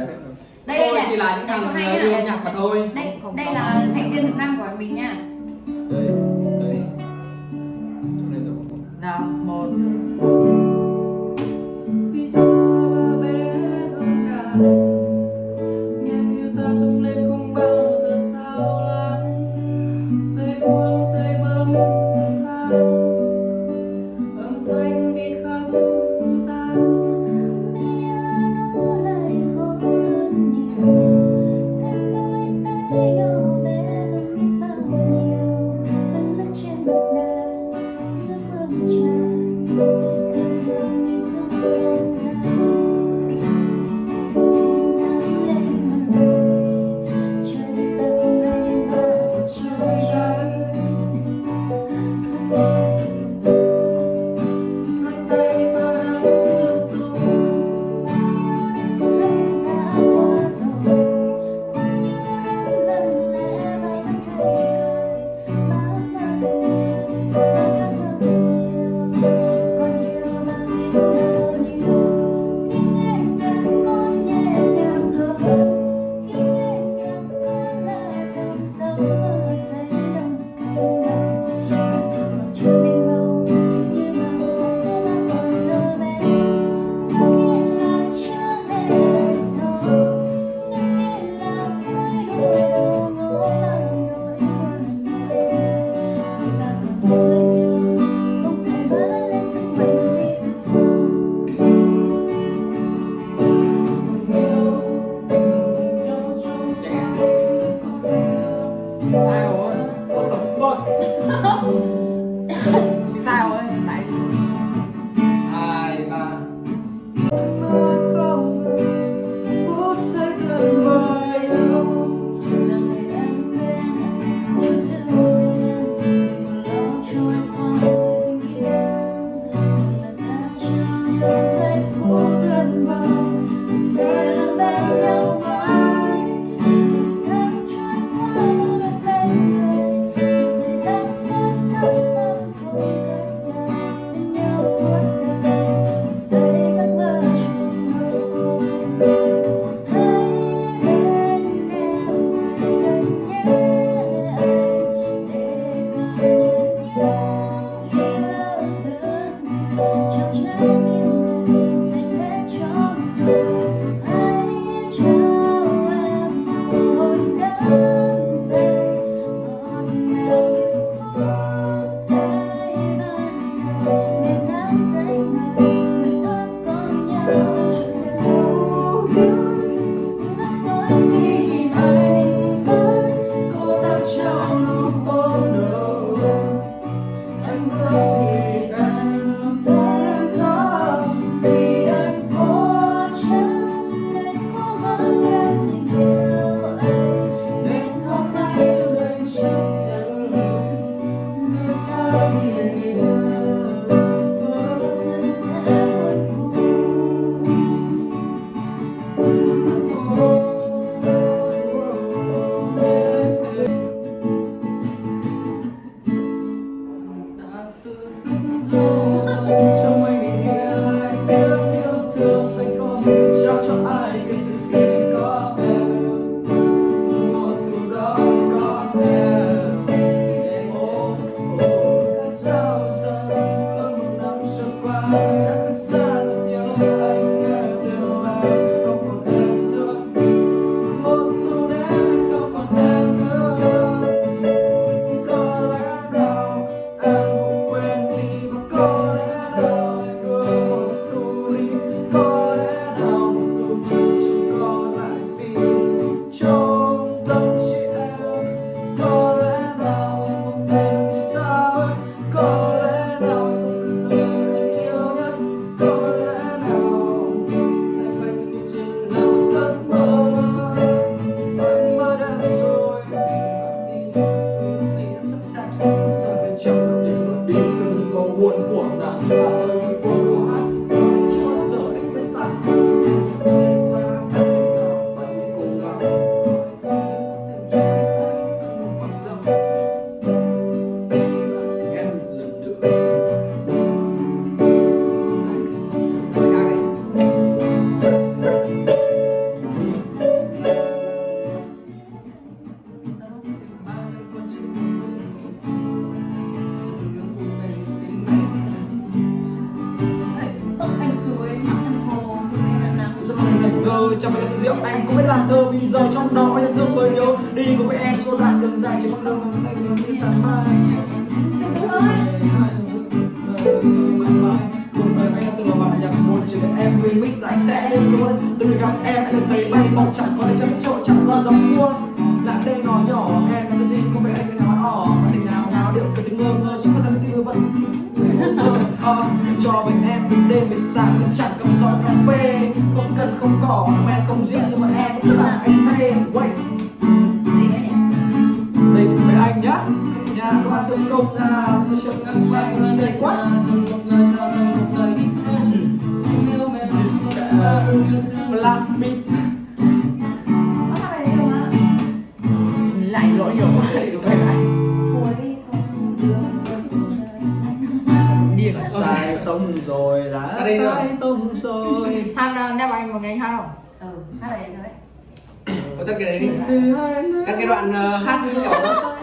để đấy. Đây tôi này, chỉ là những đây, thằng ờ, yêu nhạc mà thôi. Đây đây là thành viên thực năng của mình nha. Đây đây Oh. just saw you do? Chẳng phải là sự rượu anh cũng biết làm thơ Vì giờ trong đó anh thương bởi nhớ. Đi cùng với em suốt đoạn đường dài Chỉ con đường mà anh hướng như sáng mai. Cuộc đời anh đã từng là bản nhạc buồn Chỉ để em remix lại sẽ lên luôn. Từ gặp em anh được thấy bay bổng Chẳng còn ai chấm trộn chẳng còn giống cua Lại đây nói nhỏ em là cái gì không phải anh cái nói ỏ Mà tình nào nào điệu cái tiếng ngơ ngơ suốt lần tiêu vẫn Ờ, cho bên em từ đêm về sáng vẫn chẳng không cần không cỏ, mà em không diễn nhưng mà em cũng làm anh mê quay tình với anh nhá. Nhà các bạn sân công nào tôi chưa ngăn quay xe quát trong một là sai tông rồi đã sai tông rồi. Han đem anh một ngày hát không? ừ hát rồi đấy. Có tắt cái đấy đi. Các cái đoạn ờ, hát như kiểu